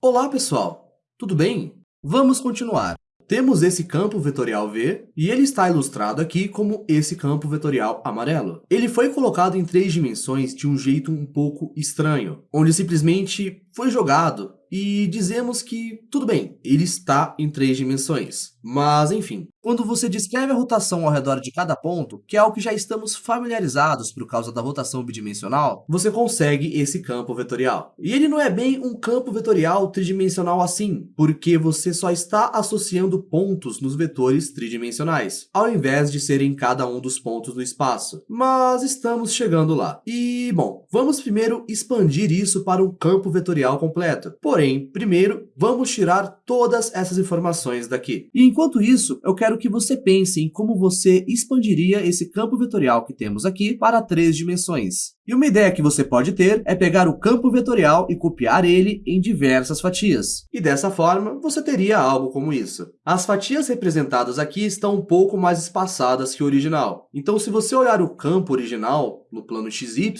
Olá, pessoal! Tudo bem? Vamos continuar. Temos esse campo vetorial V, e ele está ilustrado aqui como esse campo vetorial amarelo. Ele foi colocado em três dimensões de um jeito um pouco estranho, onde simplesmente foi jogado e dizemos que, tudo bem, ele está em três dimensões. Mas, enfim, quando você descreve a rotação ao redor de cada ponto, que é algo que já estamos familiarizados por causa da rotação bidimensional, você consegue esse campo vetorial. E ele não é bem um campo vetorial tridimensional assim, porque você só está associando pontos nos vetores tridimensionais, ao invés de serem cada um dos pontos no espaço. Mas estamos chegando lá. E, bom, vamos primeiro expandir isso para um campo vetorial completo. Porém, primeiro, vamos tirar todas essas informações daqui. E enquanto isso, eu quero que você pense em como você expandiria esse campo vetorial que temos aqui para três dimensões. E uma ideia que você pode ter é pegar o campo vetorial e copiar ele em diversas fatias. E dessa forma, você teria algo como isso. As fatias representadas aqui estão um pouco mais espaçadas que o original. Então, se você olhar o campo original, no plano XY,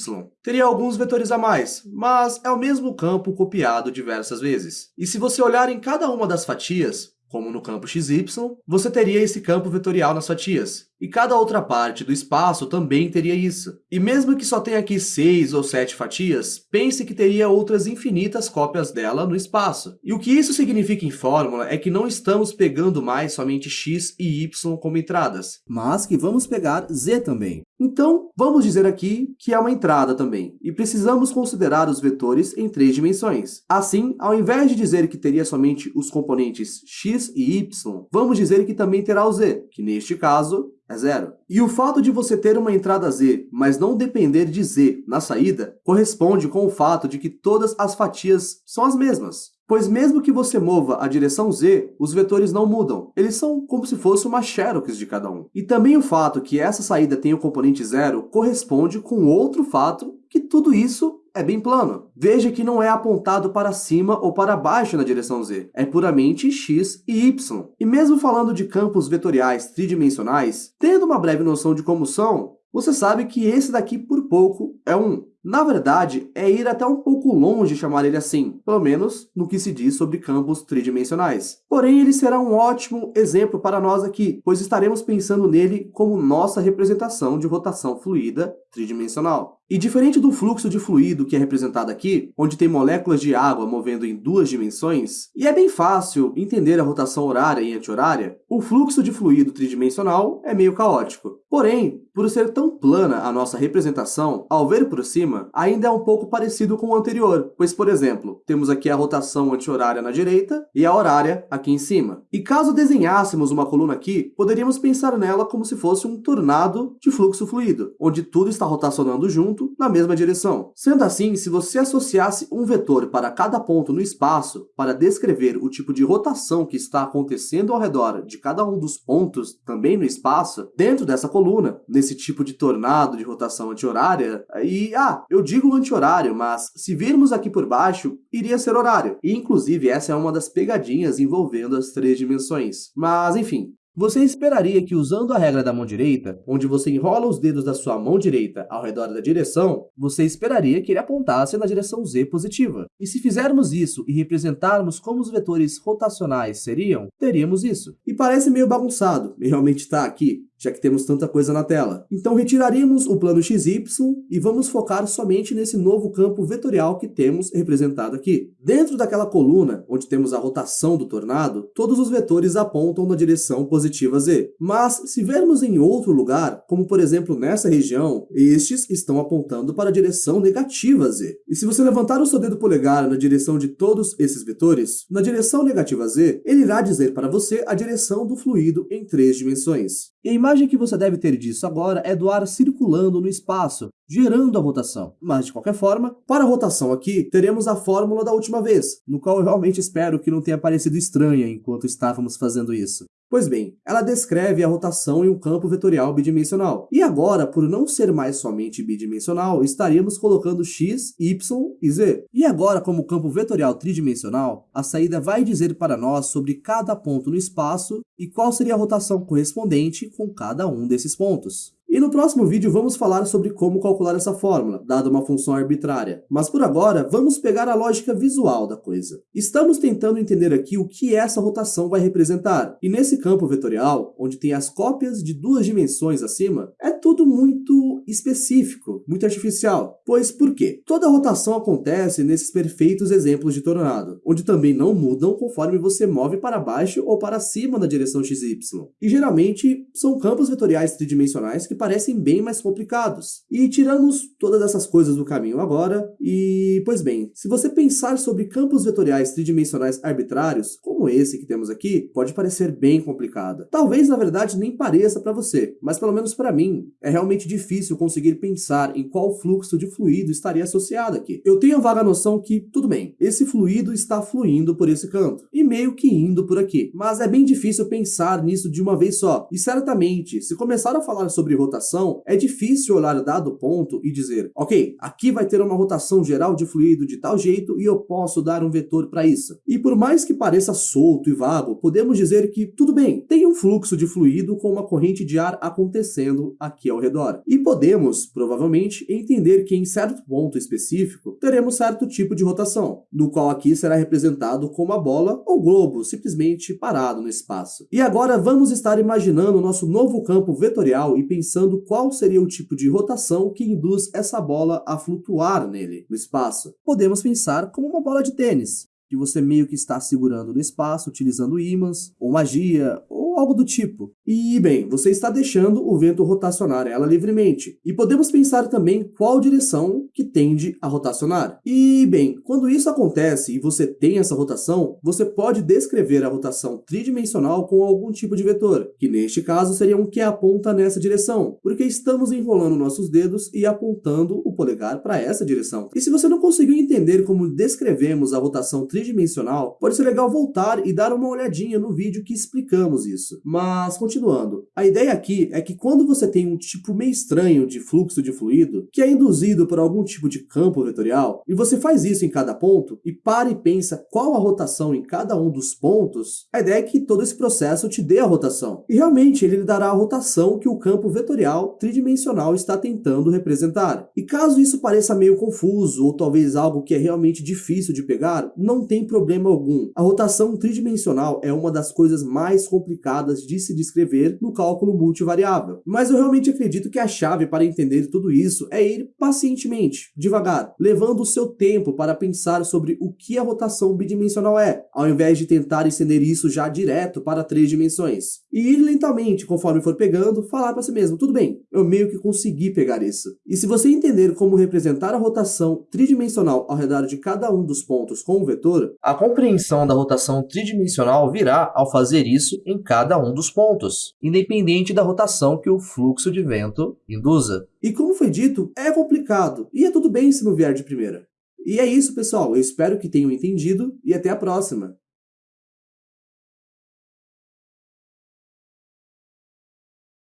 teria alguns vetores a mais, mas é o mesmo campo copiado diversas vezes. E se você olhar em cada uma das fatias, como no campo XY, você teria esse campo vetorial nas fatias. E cada outra parte do espaço também teria isso. E mesmo que só tenha aqui seis ou sete fatias, pense que teria outras infinitas cópias dela no espaço. E o que isso significa em fórmula é que não estamos pegando mais somente x e y como entradas, mas que vamos pegar z também. Então, vamos dizer aqui que é uma entrada também, e precisamos considerar os vetores em três dimensões. Assim, ao invés de dizer que teria somente os componentes x e y, vamos dizer que também terá o z, que neste caso é zero. E o fato de você ter uma entrada z, mas não depender de z na saída, corresponde com o fato de que todas as fatias são as mesmas. Pois mesmo que você mova a direção z, os vetores não mudam. Eles são como se fosse uma xerox de cada um. E também o fato que essa saída tem o componente zero corresponde com outro fato que tudo isso é bem plano. Veja que não é apontado para cima ou para baixo na direção z, é puramente x e y. E mesmo falando de campos vetoriais tridimensionais, tendo uma breve noção de como são, você sabe que esse daqui por pouco é um. Na verdade, é ir até um pouco longe chamar ele assim, pelo menos no que se diz sobre campos tridimensionais. Porém, ele será um ótimo exemplo para nós aqui, pois estaremos pensando nele como nossa representação de rotação fluida tridimensional. E diferente do fluxo de fluido que é representado aqui, onde tem moléculas de água movendo em duas dimensões, e é bem fácil entender a rotação horária e anti-horária, o fluxo de fluido tridimensional é meio caótico. Porém, por ser tão plana a nossa representação, ao ver por cima, ainda é um pouco parecido com o anterior, pois, por exemplo, temos aqui a rotação anti-horária na direita e a horária aqui em cima. E caso desenhássemos uma coluna aqui, poderíamos pensar nela como se fosse um tornado de fluxo fluido, onde tudo está rotacionando junto na mesma direção. Sendo assim, se você associasse um vetor para cada ponto no espaço para descrever o tipo de rotação que está acontecendo ao redor de cada um dos pontos também no espaço, dentro dessa coluna, nesse tipo de tornado de rotação anti-horária, e, ah, eu digo anti-horário, mas se virmos aqui por baixo, iria ser horário. E, inclusive, essa é uma das pegadinhas envolvendo as três dimensões. Mas, enfim, você esperaria que usando a regra da mão direita, onde você enrola os dedos da sua mão direita ao redor da direção, você esperaria que ele apontasse na direção z positiva. E se fizermos isso e representarmos como os vetores rotacionais seriam, teríamos isso. E parece meio bagunçado, e realmente está aqui, já que temos tanta coisa na tela. Então retiraríamos o plano XY e vamos focar somente nesse novo campo vetorial que temos representado aqui. Dentro daquela coluna, onde temos a rotação do tornado, todos os vetores apontam na direção positiva z. Mas se vermos em outro lugar, como por exemplo nessa região, estes estão apontando para a direção negativa z. E se você levantar o seu dedo polegar na direção de todos esses vetores, na direção negativa z, ele irá dizer para você a direção do fluido em três dimensões. E imagem que você deve ter disso agora é do ar circulando no espaço, gerando a rotação. Mas, de qualquer forma, para a rotação aqui, teremos a fórmula da última vez, no qual eu realmente espero que não tenha parecido estranha enquanto estávamos fazendo isso. Pois bem, ela descreve a rotação em um campo vetorial bidimensional. E agora, por não ser mais somente bidimensional, estaríamos colocando x, y e z. E agora, como campo vetorial tridimensional, a saída vai dizer para nós sobre cada ponto no espaço e qual seria a rotação correspondente com cada um desses pontos. E no próximo vídeo vamos falar sobre como calcular essa fórmula, dada uma função arbitrária. Mas por agora, vamos pegar a lógica visual da coisa. Estamos tentando entender aqui o que essa rotação vai representar. E nesse campo vetorial, onde tem as cópias de duas dimensões acima, é tudo muito específico, muito artificial. Pois por quê? Toda rotação acontece nesses perfeitos exemplos de tornado, onde também não mudam conforme você move para baixo ou para cima na direção XY. E geralmente são campos vetoriais tridimensionais que parecem bem mais complicados. E tiramos todas essas coisas do caminho agora, e pois bem, se você pensar sobre campos vetoriais tridimensionais arbitrários, como esse que temos aqui, pode parecer bem complicado. Talvez na verdade nem pareça para você, mas pelo menos para mim, é realmente difícil conseguir pensar em qual fluxo de fluido estaria associado aqui. Eu tenho a vaga noção que, tudo bem, esse fluido está fluindo por esse canto, e meio que indo por aqui, mas é bem difícil pensar nisso de uma vez só, e certamente, se começar a falar sobre rotação, é difícil olhar dado ponto e dizer, ok, aqui vai ter uma rotação geral de fluido de tal jeito e eu posso dar um vetor para isso. E por mais que pareça solto e vago, podemos dizer que, tudo bem, tem um fluxo de fluido com uma corrente de ar acontecendo aqui ao redor. E podemos, provavelmente, entender que em certo ponto específico, teremos certo tipo de rotação, do qual aqui será representado como a bola ou globo, simplesmente parado no espaço. E agora vamos estar imaginando o nosso novo campo vetorial e pensando qual seria o tipo de rotação que induz essa bola a flutuar nele, no espaço. Podemos pensar como uma bola de tênis, que você meio que está segurando no espaço, utilizando ímãs, ou magia, algo do tipo. E, bem, você está deixando o vento rotacionar ela livremente. E podemos pensar também qual direção que tende a rotacionar. E, bem, quando isso acontece e você tem essa rotação, você pode descrever a rotação tridimensional com algum tipo de vetor, que neste caso seria um que aponta nessa direção, porque estamos enrolando nossos dedos e apontando o polegar para essa direção. E se você não conseguiu entender como descrevemos a rotação tridimensional, pode ser legal voltar e dar uma olhadinha no vídeo que explicamos isso. Mas, continuando, a ideia aqui é que quando você tem um tipo meio estranho de fluxo de fluido, que é induzido por algum tipo de campo vetorial, e você faz isso em cada ponto, e para e pensa qual a rotação em cada um dos pontos, a ideia é que todo esse processo te dê a rotação. E realmente ele lhe dará a rotação que o campo vetorial tridimensional está tentando representar. E caso isso pareça meio confuso, ou talvez algo que é realmente difícil de pegar, não tem problema algum. A rotação tridimensional é uma das coisas mais complicadas de se descrever no cálculo multivariável. Mas eu realmente acredito que a chave para entender tudo isso é ir pacientemente, devagar, levando o seu tempo para pensar sobre o que a rotação bidimensional é, ao invés de tentar estender isso já direto para três dimensões. E ir lentamente, conforme for pegando, falar para si mesmo, tudo bem, eu meio que consegui pegar isso. E se você entender como representar a rotação tridimensional ao redor de cada um dos pontos com um vetor, a compreensão da rotação tridimensional virá ao fazer isso em cada um dos pontos, independente da rotação que o fluxo de vento induza. E como foi dito, é complicado, e é tudo bem se não vier de primeira. E é isso, pessoal. Eu espero que tenham entendido e até a próxima.